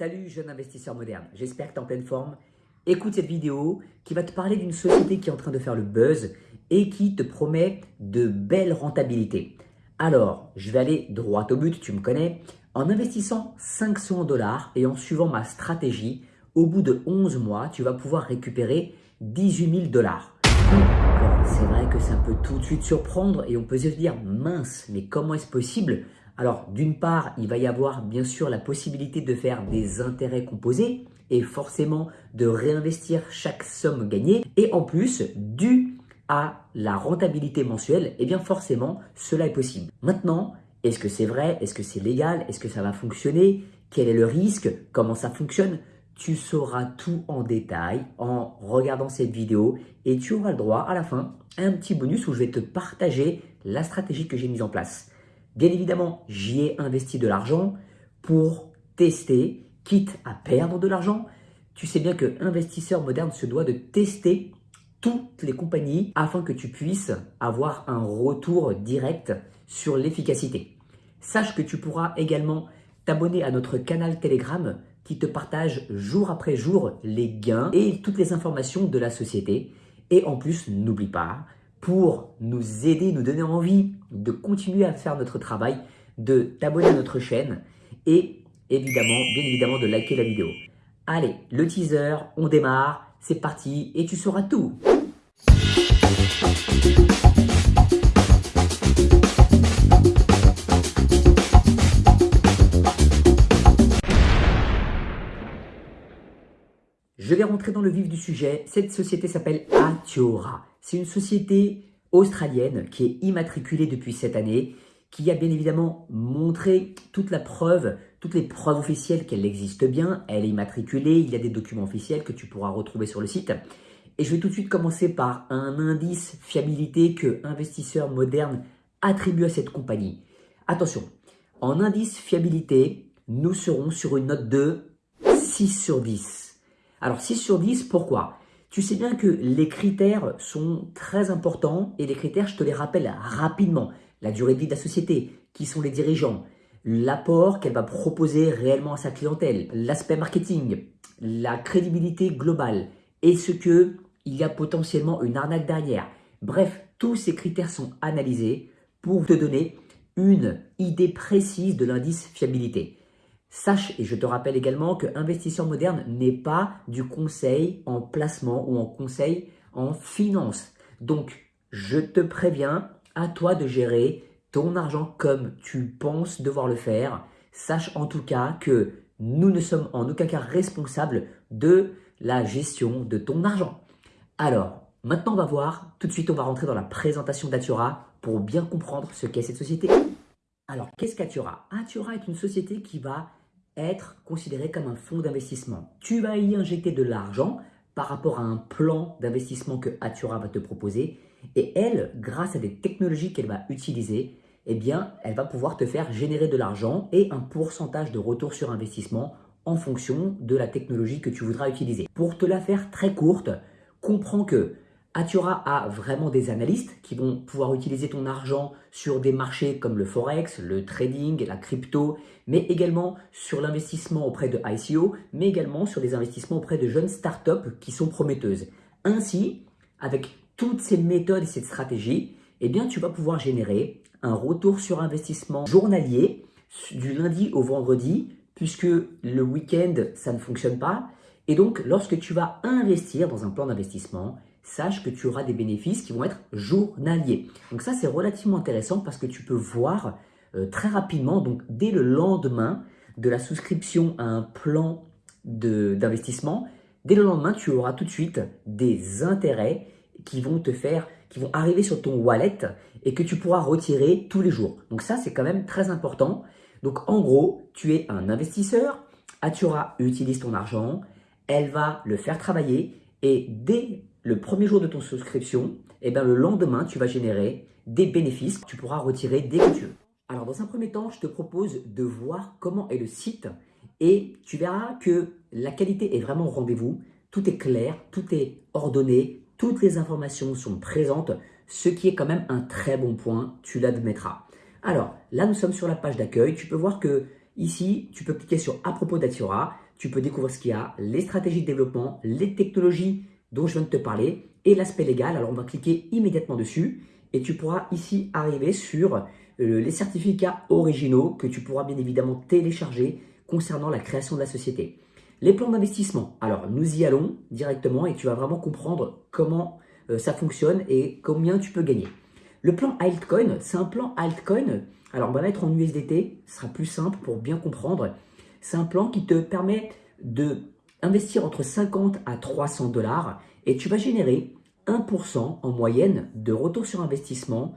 Salut jeune investisseur moderne, j'espère que tu es en pleine forme. Écoute cette vidéo qui va te parler d'une société qui est en train de faire le buzz et qui te promet de belles rentabilités. Alors, je vais aller droit au but, tu me connais. En investissant 500 dollars et en suivant ma stratégie, au bout de 11 mois, tu vas pouvoir récupérer 18 000 dollars. C'est vrai que ça peut tout de suite surprendre et on peut se dire mince, mais comment est-ce possible? Alors, d'une part, il va y avoir bien sûr la possibilité de faire des intérêts composés et forcément de réinvestir chaque somme gagnée. Et en plus, dû à la rentabilité mensuelle, eh bien forcément, cela est possible. Maintenant, est-ce que c'est vrai? Est-ce que c'est légal? Est-ce que ça va fonctionner? Quel est le risque? Comment ça fonctionne? Tu sauras tout en détail en regardant cette vidéo et tu auras le droit à la fin à un petit bonus où je vais te partager la stratégie que j'ai mise en place. Bien évidemment, j'y ai investi de l'argent pour tester, quitte à perdre de l'argent. Tu sais bien que investisseur moderne se doit de tester toutes les compagnies afin que tu puisses avoir un retour direct sur l'efficacité. Sache que tu pourras également t'abonner à notre canal Telegram qui te partage jour après jour les gains et toutes les informations de la société. Et en plus, n'oublie pas, pour nous aider, nous donner envie de continuer à faire notre travail, de t'abonner à notre chaîne et évidemment, bien évidemment, de liker la vidéo. Allez, le teaser, on démarre, c'est parti et tu sauras tout. Je vais rentrer dans le vif du sujet. Cette société s'appelle Atiora. C'est une société australienne qui est immatriculée depuis cette année, qui a bien évidemment montré toute la preuve, toutes les preuves officielles qu'elle existe bien. Elle est immatriculée, il y a des documents officiels que tu pourras retrouver sur le site. Et je vais tout de suite commencer par un indice fiabilité que investisseurs modernes attribuent à cette compagnie. Attention, en indice fiabilité, nous serons sur une note de 6 sur 10. Alors 6 sur 10, pourquoi? Tu sais bien que les critères sont très importants et les critères, je te les rappelle rapidement. La durée de vie de la société, qui sont les dirigeants, l'apport qu'elle va proposer réellement à sa clientèle, l'aspect marketing, la crédibilité globale, est-ce qu'il y a potentiellement une arnaque derrière Bref, tous ces critères sont analysés pour te donner une idée précise de l'indice fiabilité. Sache, et je te rappelle également que investisseur moderne n'est pas du conseil en placement ou en conseil en finance. Donc, je te préviens, à toi de gérer ton argent comme tu penses devoir le faire. Sache en tout cas que nous ne sommes en aucun cas responsables de la gestion de ton argent. Alors, maintenant on va voir, tout de suite on va rentrer dans la présentation d'Atura pour bien comprendre ce qu'est cette société. Alors, qu'est-ce qu'Atura? Atura est une société qui va être considéré comme un fonds d'investissement. Tu vas y injecter de l'argent par rapport à un plan d'investissement que Atura va te proposer et elle, grâce à des technologies qu'elle va utiliser, eh bien, elle va pouvoir te faire générer de l'argent et un pourcentage de retour sur investissement en fonction de la technologie que tu voudras utiliser. Pour te la faire très courte, comprends que Atura a vraiment des analystes qui vont pouvoir utiliser ton argent sur des marchés comme le Forex, le trading, la crypto, mais également sur l'investissement auprès de ICO, mais également sur des investissements auprès de jeunes startups qui sont prometteuses. Ainsi, avec toutes ces méthodes et cette stratégie, eh bien, tu vas pouvoir générer un retour sur investissement journalier du lundi au vendredi, puisque le week-end, ça ne fonctionne pas. Et donc, lorsque tu vas investir dans un plan d'investissement, sache que tu auras des bénéfices qui vont être journaliers. Donc ça, c'est relativement intéressant parce que tu peux voir euh, très rapidement, donc dès le lendemain de la souscription à un plan d'investissement, dès le lendemain, tu auras tout de suite des intérêts qui vont te faire, qui vont arriver sur ton wallet et que tu pourras retirer tous les jours. Donc ça, c'est quand même très important. Donc en gros, tu es un investisseur, Atura utilise ton argent, elle va le faire travailler et dès le premier jour de ton souscription, et eh bien le lendemain, tu vas générer des bénéfices que tu pourras retirer dès que tu veux. Alors, dans un premier temps, je te propose de voir comment est le site et tu verras que la qualité est vraiment au rendez-vous. Tout est clair, tout est ordonné, toutes les informations sont présentes, ce qui est quand même un très bon point, tu l'admettras. Alors, là, nous sommes sur la page d'accueil. Tu peux voir qu'il Ici, tu peux cliquer sur « À propos d'Atiora », tu peux découvrir ce qu'il y a, les stratégies de développement, les technologies dont je viens de te parler et l'aspect légal. Alors, on va cliquer immédiatement dessus et tu pourras ici arriver sur euh, les certificats originaux que tu pourras bien évidemment télécharger concernant la création de la société. Les plans d'investissement. Alors, nous y allons directement et tu vas vraiment comprendre comment euh, ça fonctionne et combien tu peux gagner. Le plan altcoin, c'est un plan altcoin. Alors, on va mettre en USDT, ce sera plus simple pour bien comprendre. C'est un plan qui te permet de investir entre 50 à 300 dollars et tu vas générer 1% en moyenne de retour sur investissement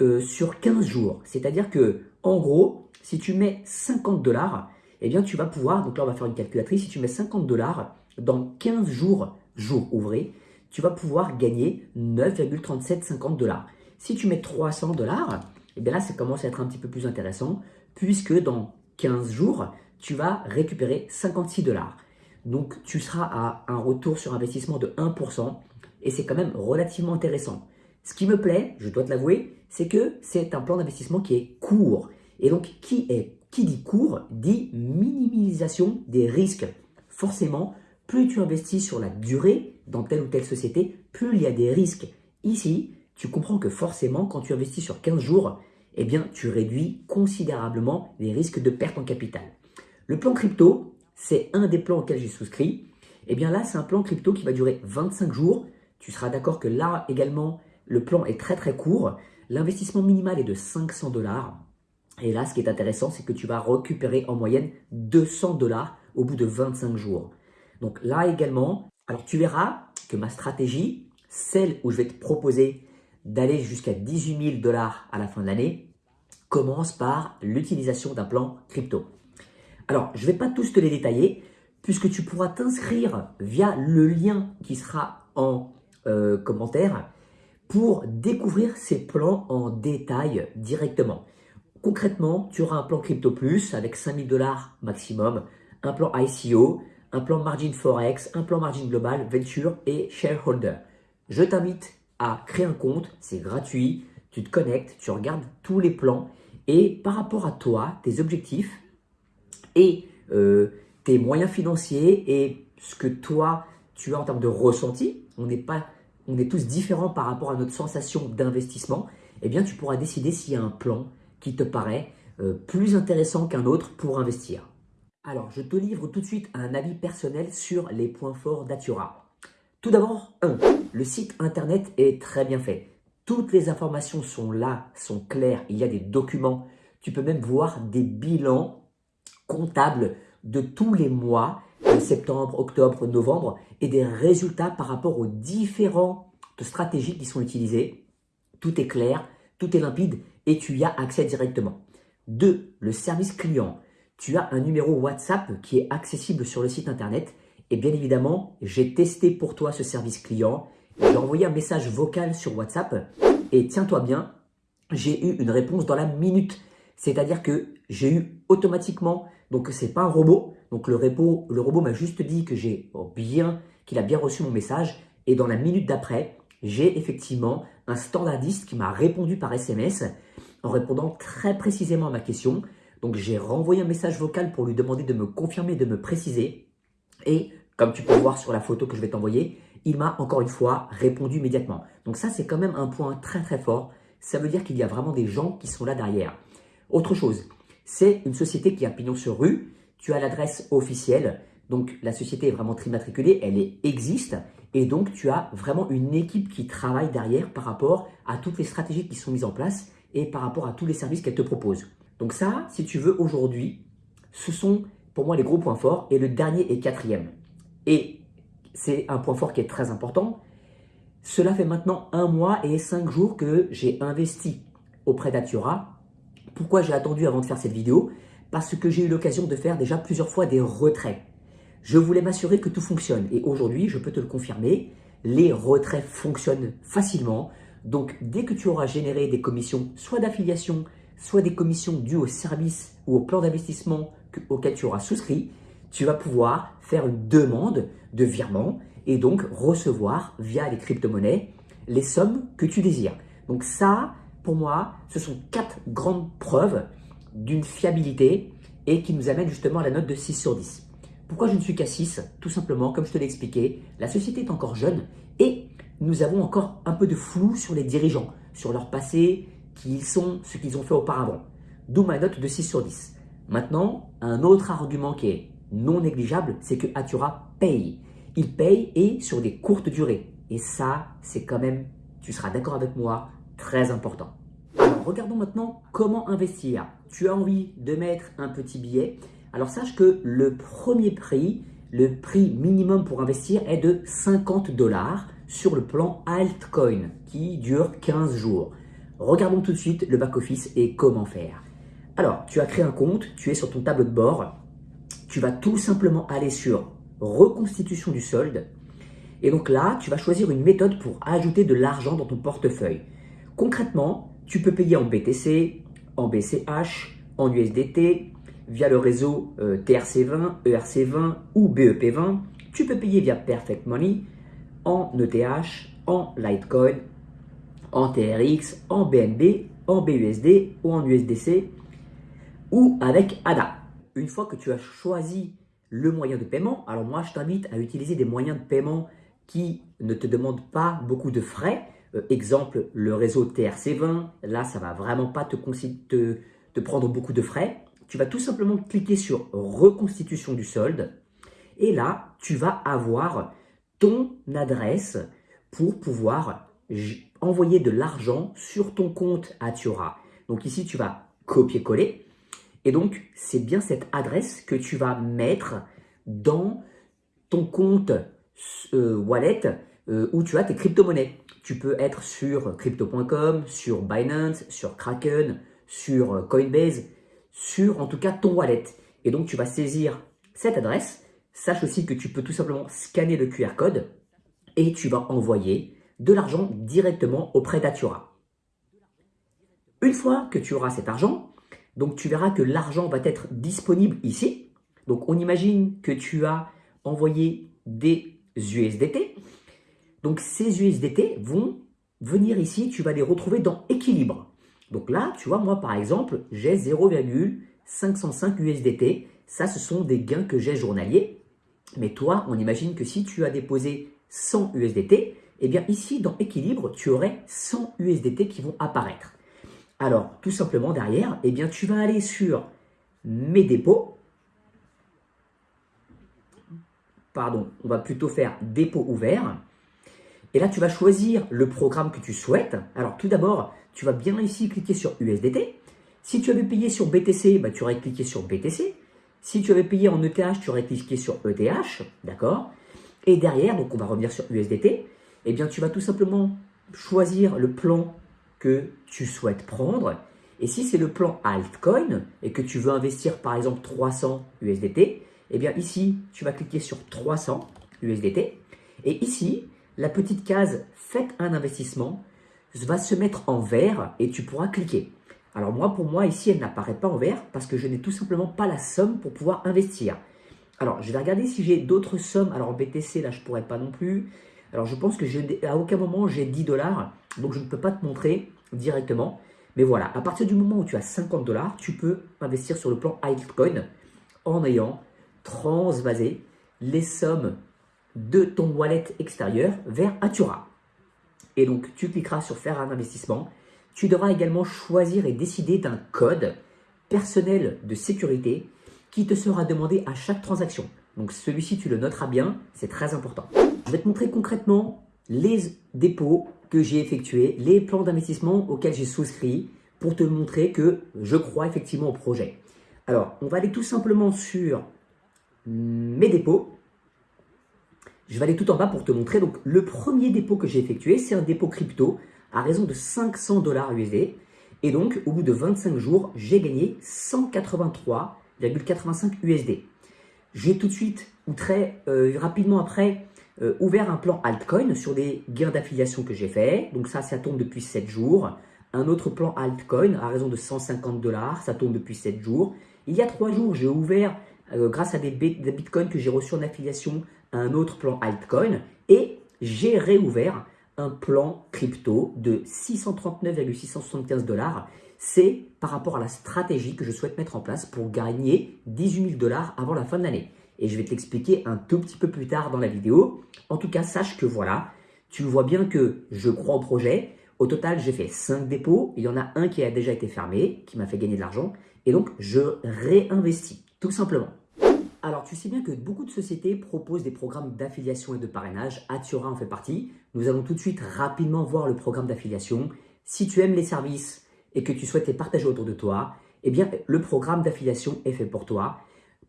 euh, sur 15 jours. C'est-à-dire que, en gros, si tu mets 50 dollars, eh bien, tu vas pouvoir, donc là, on va faire une calculatrice, si tu mets 50 dollars dans 15 jours, jours ouvrés, tu vas pouvoir gagner 9,3750 dollars. Si tu mets 300 dollars, eh bien là, ça commence à être un petit peu plus intéressant puisque dans 15 jours, tu vas récupérer 56 dollars. Donc, tu seras à un retour sur investissement de 1% et c'est quand même relativement intéressant. Ce qui me plaît, je dois te l'avouer, c'est que c'est un plan d'investissement qui est court. Et donc, qui, dit court dit minimisation des risques. Forcément, plus tu investis sur la durée dans telle ou telle société, plus il y a des risques. Ici, tu comprends que forcément, quand tu investis sur 15 jours, eh tu réduis considérablement les risques de perte en capital. Le plan crypto, c'est un des plans auxquels j'ai souscrit. Eh bien là, c'est un plan crypto qui va durer 25 jours. Tu seras d'accord que là également, le plan est très très court. L'investissement minimal est de 500 dollars. Et là, ce qui est intéressant, c'est que tu vas récupérer en moyenne 200 dollars au bout de 25 jours. Donc là également, alors tu verras que ma stratégie, celle où je vais te proposer d'aller jusqu'à 18 000 dollars à la fin de l'année, commence par l'utilisation d'un plan crypto. Alors, je ne vais pas tous te les détailler, puisque tu pourras t'inscrire via le lien qui sera en euh, commentaire pour découvrir ces plans en détail directement. Concrètement, tu auras un plan Crypto Plus avec 5000 dollars maximum, un plan ICO, un plan Margin Forex, un plan Margin Global, Venture et Shareholder. Je t'invite à créer un compte, c'est gratuit, tu te connectes, tu regardes tous les plans et par rapport à toi, tes objectifs et euh, tes moyens financiers et ce que toi, tu as en termes de ressenti, on n'est pas, on est tous différents par rapport à notre sensation d'investissement, eh bien tu pourras décider s'il y a un plan qui te paraît euh, plus intéressant qu'un autre pour investir. Alors, je te livre tout de suite un avis personnel sur les points forts d'Atura. Tout d'abord, 1. Le site internet est très bien fait. Toutes les informations sont là, sont claires, il y a des documents. Tu peux même voir des bilans comptables de tous les mois, septembre, octobre, novembre, et des résultats par rapport aux différentes stratégies qui sont utilisées. Tout est clair, tout est limpide et tu y as accès directement. 2. Le service client. Tu as un numéro WhatsApp qui est accessible sur le site internet et bien évidemment, j'ai testé pour toi ce service client. J'ai envoyé un message vocal sur WhatsApp et tiens-toi bien, j'ai eu une réponse dans la minute. C'est-à-dire que j'ai eu automatiquement, donc c'est pas un robot, donc le, le robot m'a juste dit que j'ai bien, qu'il a bien reçu mon message et dans la minute d'après, j'ai effectivement un standardiste qui m'a répondu par SMS en répondant très précisément à ma question. Donc j'ai renvoyé un message vocal pour lui demander de me confirmer, de me préciser. Et comme tu peux voir sur la photo que je vais t'envoyer, il m'a encore une fois répondu immédiatement. Donc ça, c'est quand même un point très très fort. Ça veut dire qu'il y a vraiment des gens qui sont là derrière. Autre chose, c'est une société qui a pignon sur rue. Tu as l'adresse officielle. Donc la société est vraiment trimatriculée, elle existe. Et donc tu as vraiment une équipe qui travaille derrière par rapport à toutes les stratégies qui sont mises en place et par rapport à tous les services qu'elle te propose. Donc ça, si tu veux, aujourd'hui, ce sont pour moi les gros points forts. Et le dernier et quatrième. Et c'est un point fort qui est très important. Cela fait maintenant un mois et cinq jours que j'ai investi auprès d'Atura. Pourquoi j'ai attendu avant de faire cette vidéo Parce que j'ai eu l'occasion de faire déjà plusieurs fois des retraits. Je voulais m'assurer que tout fonctionne. Et aujourd'hui, je peux te le confirmer, les retraits fonctionnent facilement. Donc, dès que tu auras généré des commissions, soit d'affiliation, soit des commissions dues au service ou au plan d'investissement auquel tu auras souscrit, tu vas pouvoir faire une demande de virement et donc recevoir via les crypto-monnaies les sommes que tu désires. Donc ça, pour moi, ce sont quatre grandes preuves d'une fiabilité et qui nous amène justement à la note de 6 sur 10. Pourquoi je ne suis qu'à 6 Tout simplement, comme je te l'ai expliqué, la société est encore jeune et nous avons encore un peu de flou sur les dirigeants, sur leur passé, qui ils sont, ce qu'ils ont fait auparavant. D'où ma note de 6 sur 10. Maintenant, un autre argument qui est non négligeable, c'est que Atura paye. Il paye et sur des courtes durées. Et ça, c'est quand même, tu seras d'accord avec moi, très important. Alors, regardons maintenant comment investir. Tu as envie de mettre un petit billet. Alors, sache que le premier prix, le prix minimum pour investir est de 50 dollars sur le plan altcoin qui dure 15 jours. Regardons tout de suite le back-office et comment faire. Alors, tu as créé un compte, tu es sur ton tableau de bord, tu vas tout simplement aller sur reconstitution du solde. Et donc là, tu vas choisir une méthode pour ajouter de l'argent dans ton portefeuille. Concrètement, tu peux payer en BTC, en BCH, en USDT, via le réseau euh, TRC20, ERC20 ou BEP20. Tu peux payer via Perfect Money, en ETH, en Litecoin, en TRX, en BNB, en BUSD ou en USDC ou avec ADA. Une fois que tu as choisi le moyen de paiement, alors moi je t'invite à utiliser des moyens de paiement qui ne te demandent pas beaucoup de frais. Euh, exemple, le réseau TRC20, là ça va vraiment pas te prendre beaucoup de frais. Tu vas tout simplement cliquer sur reconstitution du solde et là tu vas avoir ton adresse pour pouvoir envoyer de l'argent sur ton compte Atura. Donc ici, tu vas copier-coller. Et donc, c'est bien cette adresse que tu vas mettre dans ton compte euh, wallet euh, où tu as tes crypto-monnaies. Tu peux être sur crypto.com, sur Binance, sur Kraken, sur euh, Coinbase, sur en tout cas ton wallet. Et donc, tu vas saisir cette adresse Sache aussi que tu peux tout simplement scanner le QR code et tu vas envoyer de l'argent directement auprès d'Atura. Une fois que tu auras cet argent, donc tu verras que l'argent va être disponible ici. Donc on imagine que tu as envoyé des USDT. Donc ces USDT vont venir ici, tu vas les retrouver dans équilibre. Donc là, tu vois, moi par exemple, j'ai 0,505 USDT. Ça, ce sont des gains que j'ai journaliers. Mais toi, on imagine que si tu as déposé 100 USDT, eh bien ici, dans équilibre, tu aurais 100 USDT qui vont apparaître. Alors, tout simplement derrière, eh bien, tu vas aller sur mes dépôts. Pardon, on va plutôt faire dépôt ouvert. Et là, tu vas choisir le programme que tu souhaites. Alors, tout d'abord, tu vas bien ici cliquer sur USDT. Si tu avais payé sur BTC, bah, tu aurais cliqué sur BTC. Si tu avais payé en ETH, tu aurais cliqué sur ETH, d'accord? Et derrière, donc on va revenir sur USDT, eh bien tu vas tout simplement choisir le plan que tu souhaites prendre. Et si c'est le plan altcoin et que tu veux investir par exemple 300 USDT, eh bien ici, tu vas cliquer sur 300 USDT. Et ici, la petite case « Faites un investissement » va se mettre en vert et tu pourras cliquer. Alors moi, pour moi, ici, elle n'apparaît pas en vert parce que je n'ai tout simplement pas la somme pour pouvoir investir. Alors, je vais regarder si j'ai d'autres sommes. Alors, BTC, là, je ne pourrais pas non plus. Alors, je pense que à aucun moment, j'ai 10 dollars. Donc, je ne peux pas te montrer directement. Mais voilà, à partir du moment où tu as 50 dollars, tu peux investir sur le plan altcoin en ayant transvasé les sommes de ton wallet extérieur vers Atura. Et donc, tu cliqueras sur faire un investissement tu devras également choisir et décider d'un code personnel de sécurité qui te sera demandé à chaque transaction. Donc celui-ci, tu le noteras bien, c'est très important. Je vais te montrer concrètement les dépôts que j'ai effectués, les plans d'investissement auxquels j'ai souscrit pour te montrer que je crois effectivement au projet. Alors, on va aller tout simplement sur mes dépôts. Je vais aller tout en bas pour te montrer. Donc, le premier dépôt que j'ai effectué, c'est un dépôt crypto à raison de 500 dollars USD. Et donc, au bout de 25 jours, j'ai gagné 183,85 USD. J'ai tout de suite, ou très euh, rapidement après, euh, ouvert un plan altcoin sur des gains d'affiliation que j'ai fait. Donc ça, ça tombe depuis 7 jours. Un autre plan altcoin à raison de 150 dollars, ça tombe depuis 7 jours. Il y a 3 jours, j'ai ouvert, euh, grâce à des, bitcoins que j'ai reçus en affiliation, un autre plan altcoin. Et j'ai réouvert un plan crypto de 639,675 dollars. c'est par rapport à la stratégie que je souhaite mettre en place pour gagner 18 000 dollars avant la fin de l'année. Et je vais te l'expliquer un tout petit peu plus tard dans la vidéo. En tout cas, sache que voilà, tu vois bien que je crois au projet. Au total, j'ai fait 5 dépôts. Il y en a un qui a déjà été fermé, qui m'a fait gagner de l'argent. Et donc, je réinvestis, tout simplement. Alors, tu sais bien que beaucoup de sociétés proposent des programmes d'affiliation et de parrainage. Atiora en fait partie. Nous allons tout de suite rapidement voir le programme d'affiliation. Si tu aimes les services et que tu souhaites les partager autour de toi, eh bien, le programme d'affiliation est fait pour toi.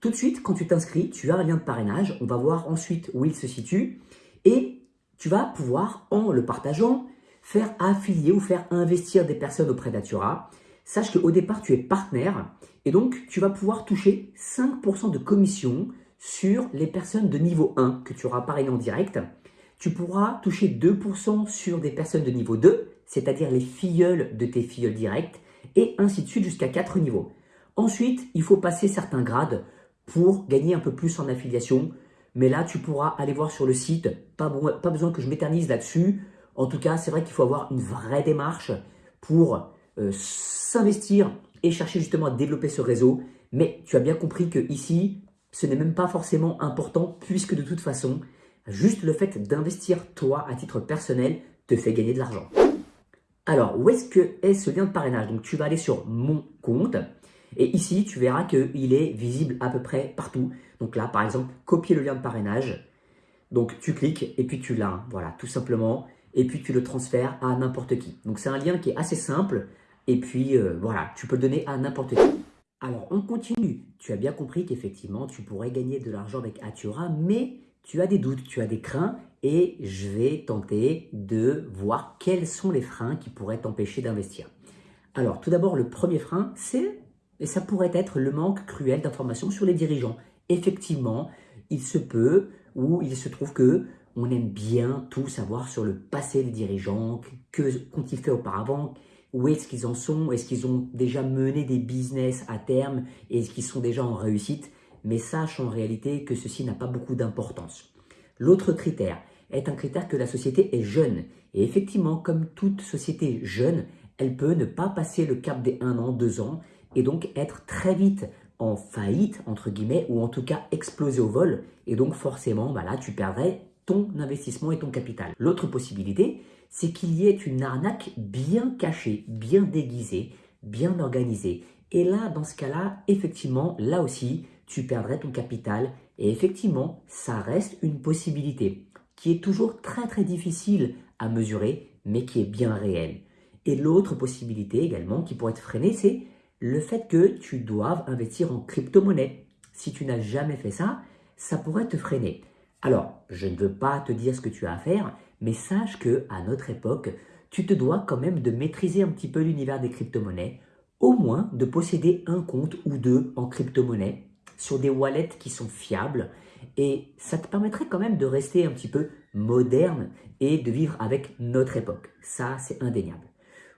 Tout de suite, quand tu t'inscris, tu as un lien de parrainage. On va voir ensuite où il se situe. Et tu vas pouvoir, en le partageant, faire affilier ou faire investir des personnes auprès d'Atura. Sache qu'au départ, tu es partenaire et donc tu vas pouvoir toucher 5% de commission sur les personnes de niveau 1 que tu auras parrainé en direct. Tu pourras toucher 2% sur des personnes de niveau 2, c'est-à-dire les filleuls de tes filleuls directs, et ainsi de suite jusqu'à 4 niveaux. Ensuite, il faut passer certains grades pour gagner un peu plus en affiliation. Mais là, tu pourras aller voir sur le site. Pas, pas besoin que je m'éternise là-dessus. En tout cas, c'est vrai qu'il faut avoir une vraie démarche pour euh, s'investir et chercher justement à développer ce réseau. Mais tu as bien compris que ici, ce n'est même pas forcément important puisque de toute façon, juste le fait d'investir toi à titre personnel te fait gagner de l'argent. Alors, où est-ce que est ce lien de parrainage? Donc, tu vas aller sur mon compte et ici, tu verras qu'il est visible à peu près partout. Donc là, par exemple, copier le lien de parrainage. Donc, tu cliques et puis tu l'as. Voilà, tout simplement et puis tu le transfères à n'importe qui. Donc c'est un lien qui est assez simple et puis euh, voilà, tu peux le donner à n'importe qui. Alors on continue. Tu as bien compris qu'effectivement tu pourrais gagner de l'argent avec Atura, mais tu as des doutes, tu as des craints et je vais tenter de voir quels sont les freins qui pourraient t'empêcher d'investir. Alors tout d'abord le premier frein c'est, et ça pourrait être le manque cruel d'informations sur les dirigeants. Effectivement, il se peut ou il se trouve que on aime bien tout savoir sur le passé des dirigeants, que qu'ont-ils fait auparavant, où est-ce qu'ils en sont, est-ce qu'ils ont déjà mené des business à terme, est-ce qu'ils sont déjà en réussite, mais sache en réalité que ceci n'a pas beaucoup d'importance. L'autre critère est un critère que la société est jeune. Et effectivement, comme toute société jeune, elle peut ne pas passer le cap des 1 an, 2 ans, et donc être très vite en faillite, entre guillemets, ou en tout cas exploser au vol. Et donc forcément, bah là, tu perdrais ton investissement et ton capital. L'autre possibilité, c'est qu'il y ait une arnaque bien cachée, bien déguisée, bien organisée. Et là, dans ce cas-là, effectivement, là aussi, tu perdrais ton capital. Et effectivement, ça reste une possibilité qui est toujours très très difficile à mesurer, mais qui est bien réelle. Et l'autre possibilité également qui pourrait être freinée, c'est le fait que tu doives investir en crypto-monnaie. Si tu n'as jamais fait ça, ça pourrait te freiner. Alors, je ne veux pas te dire ce que tu as à faire, mais sache que à notre époque, tu te dois quand même de maîtriser un petit peu l'univers des crypto-monnaies, au moins de posséder un compte ou deux en crypto-monnaie sur des wallets qui sont fiables et ça te permettrait quand même de rester un petit peu moderne et de vivre avec notre époque. Ça, c'est indéniable.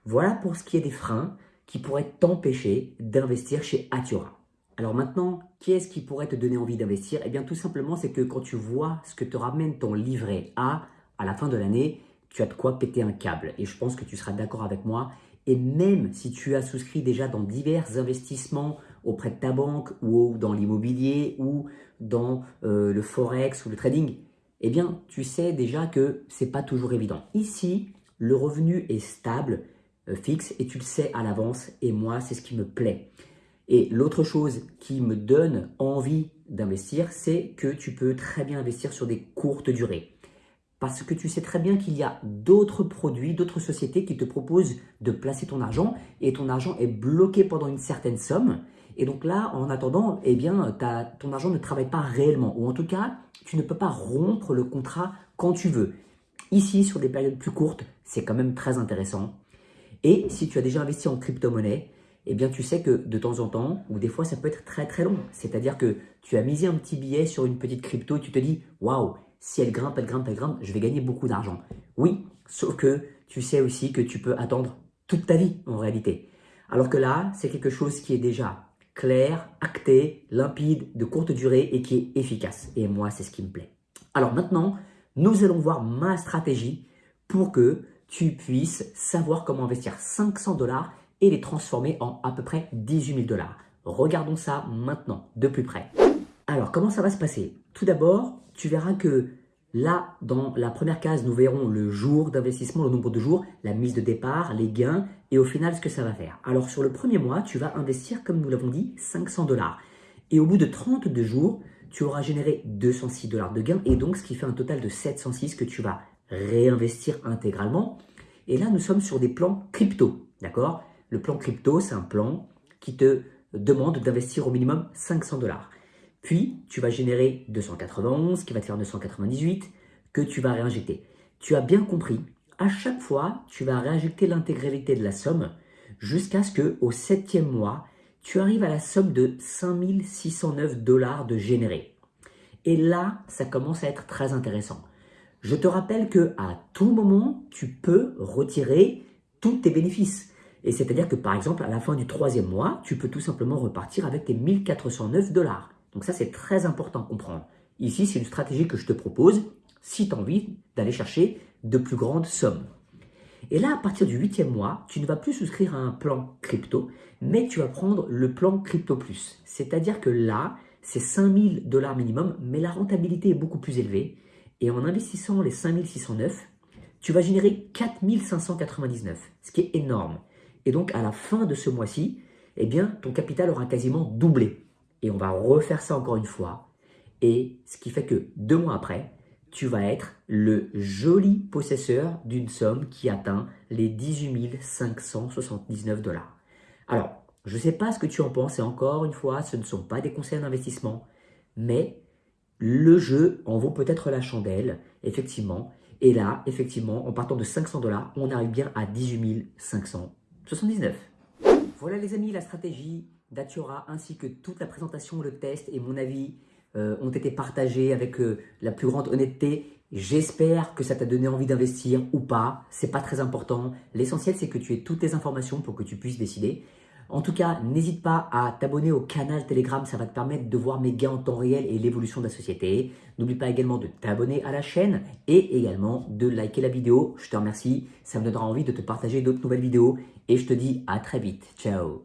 Voilà pour ce qui est des freins qui pourraient t'empêcher d'investir chez Atura. Alors maintenant, qu'est-ce qui pourrait te donner envie d'investir? Eh bien tout simplement, c'est que quand tu vois ce que te ramène ton livret A à la fin de l'année, tu as de quoi péter un câble. Et je pense que tu seras d'accord avec moi. Et même si tu as souscrit déjà dans divers investissements auprès de ta banque ou dans l'immobilier ou dans euh, le forex ou le trading, eh bien tu sais déjà que c'est pas toujours évident. Ici, le revenu est stable, euh, fixe et tu le sais à l'avance. Et moi, c'est ce qui me plaît. Et l'autre chose qui me donne envie d'investir, c'est que tu peux très bien investir sur des courtes durées. Parce que tu sais très bien qu'il y a d'autres produits, d'autres sociétés qui te proposent de placer ton argent et ton argent est bloqué pendant une certaine somme. Et donc là, en attendant, eh bien, ton argent ne travaille pas réellement. Ou en tout cas, tu ne peux pas rompre le contrat quand tu veux. Ici, sur des périodes plus courtes, c'est quand même très intéressant. Et si tu as déjà investi en crypto-monnaie, eh bien tu sais que de temps en temps, ou des fois ça peut être très très long. C'est-à-dire que tu as misé un petit billet sur une petite crypto et tu te dis « Waouh, si elle grimpe, elle grimpe, elle grimpe, je vais gagner beaucoup d'argent. » Oui, sauf que tu sais aussi que tu peux attendre toute ta vie en réalité. Alors que là, c'est quelque chose qui est déjà clair, acté, limpide, de courte durée et qui est efficace. Et moi, c'est ce qui me plaît. Alors maintenant, nous allons voir ma stratégie pour que tu puisses savoir comment investir 500 dollars et les transformer en à peu près 18 000 dollars. Regardons ça maintenant, de plus près. Alors, comment ça va se passer? Tout d'abord, tu verras que là, dans la première case, nous verrons le jour d'investissement, le nombre de jours, la mise de départ, les gains et au final, ce que ça va faire. Alors, sur le premier mois, tu vas investir, comme nous l'avons dit, 500 dollars. Et au bout de 32 jours, tu auras généré 206 dollars de gains et donc ce qui fait un total de 706 que tu vas réinvestir intégralement. Et là, nous sommes sur des plans crypto, d'accord? Le plan crypto, c'est un plan qui te demande d'investir au minimum 500 dollars. Puis, tu vas générer 291, qui va te faire 298, que tu vas réinjecter. Tu as bien compris, à chaque fois, tu vas réinjecter l'intégralité de la somme jusqu'à ce que au septième mois, tu arrives à la somme de 5609 dollars de générés. Et là, ça commence à être très intéressant. Je te rappelle que à tout moment, tu peux retirer tous tes bénéfices. Et c'est-à-dire que par exemple, à la fin du troisième mois, tu peux tout simplement repartir avec tes 1409 dollars. Donc ça, c'est très important à comprendre. Ici, c'est une stratégie que je te propose si tu as envie d'aller chercher de plus grandes sommes. Et là, à partir du huitième mois, tu ne vas plus souscrire à un plan crypto, mais tu vas prendre le plan Crypto Plus. C'est-à-dire que là, c'est 5000 dollars minimum, mais la rentabilité est beaucoup plus élevée. Et en investissant les 5609, tu vas générer 4599, ce qui est énorme. Et donc, à la fin de ce mois-ci, eh bien, ton capital aura quasiment doublé. Et on va refaire ça encore une fois. Et ce qui fait que deux mois après, tu vas être le joli possesseur d'une somme qui atteint les 18 579 dollars. Alors, je ne sais pas ce que tu en penses, et encore une fois, ce ne sont pas des conseils d'investissement, mais le jeu en vaut peut-être la chandelle, effectivement. Et là, effectivement, en partant de 500 dollars, on arrive bien à 18 579. Voilà les amis, la stratégie d'Atiora ainsi que toute la présentation, le test et mon avis euh, ont été partagés avec euh, la plus grande honnêteté. J'espère que ça t'a donné envie d'investir ou pas. C'est pas très important. L'essentiel, c'est que tu aies toutes les informations pour que tu puisses décider. En tout cas, n'hésite pas à t'abonner au canal Telegram, ça va te permettre de voir mes gains en temps réel et l'évolution de la société. N'oublie pas également de t'abonner à la chaîne et également de liker la vidéo. Je te remercie, ça me donnera envie de te partager d'autres nouvelles vidéos et je te dis à très vite. Ciao